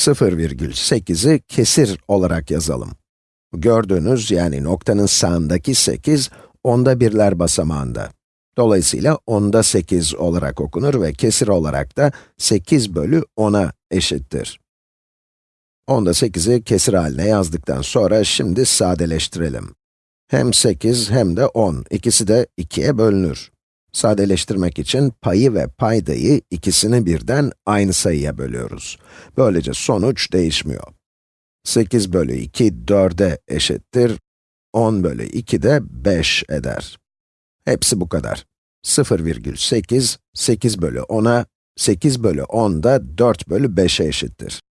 0,8'i kesir olarak yazalım. Gördüğünüz yani noktanın sağındaki 8, onda birler basamağında. Dolayısıyla onda 8 olarak okunur ve kesir olarak da 8 bölü 10'a eşittir. Onda 8'i kesir haline yazdıktan sonra şimdi sadeleştirelim. Hem 8 hem de 10, ikisi de 2'ye bölünür. Sadeleştirmek için payı ve paydayı ikisini birden aynı sayıya bölüyoruz. Böylece sonuç değişmiyor. 8 bölü 2, 4'e eşittir. 10 bölü 2 de 5 eder. Hepsi bu kadar. 0,8, 8 bölü 10'a, 8 bölü 10 da 4 bölü 5'e eşittir.